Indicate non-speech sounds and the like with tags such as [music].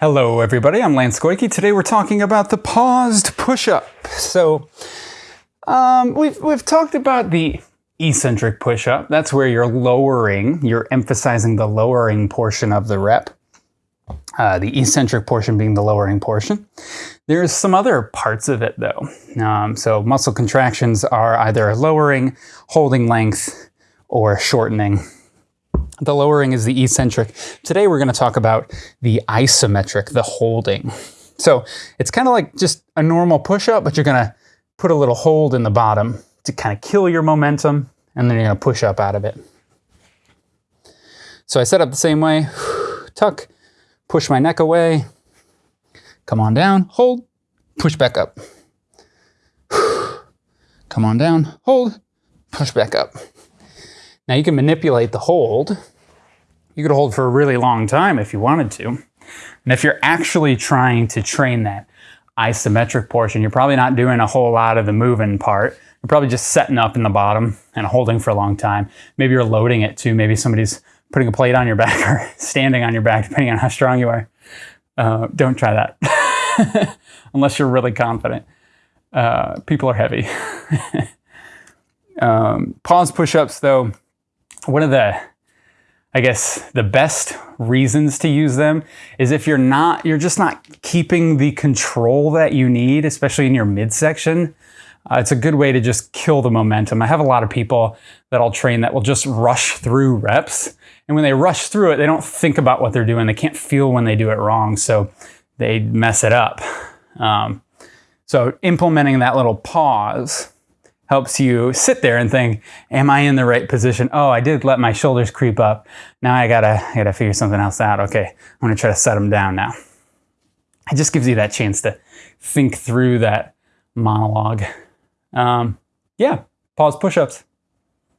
Hello everybody, I'm Lance Goyke. Today we're talking about the paused push-up. So um, we've, we've talked about the eccentric push-up. That's where you're lowering, you're emphasizing the lowering portion of the rep. Uh, the eccentric portion being the lowering portion. There's some other parts of it though. Um, so muscle contractions are either lowering, holding length, or shortening the lowering is the eccentric. Today we're going to talk about the isometric, the holding. So it's kind of like just a normal push-up, but you're going to put a little hold in the bottom to kind of kill your momentum, and then you're going to push up out of it. So I set up the same way. [sighs] Tuck, push my neck away, come on down, hold, push back up. [sighs] Come on down, hold, push back up. Now you can manipulate the hold. You could hold for a really long time if you wanted to. And if you're actually trying to train that isometric portion, you're probably not doing a whole lot of the moving part. You're probably just setting up in the bottom and holding for a long time. Maybe you're loading it too. Maybe somebody's putting a plate on your back [laughs] or standing on your back, depending on how strong you are. Uh, don't try that [laughs] unless you're really confident. Uh, people are heavy. [laughs] um, pause push-ups though, one of the, I guess, the best reasons to use them is if you're not, you're just not keeping the control that you need, especially in your midsection. Uh, it's a good way to just kill the momentum. I have a lot of people that I'll train that will just rush through reps. And when they rush through it, they don't think about what they're doing. They can't feel when they do it wrong. So they mess it up. Um, so implementing that little pause helps you sit there and think, am I in the right position? Oh, I did let my shoulders creep up. Now I gotta, I gotta figure something else out. Okay, I'm gonna try to set them down now. It just gives you that chance to think through that monologue. Um, yeah, pause push-ups.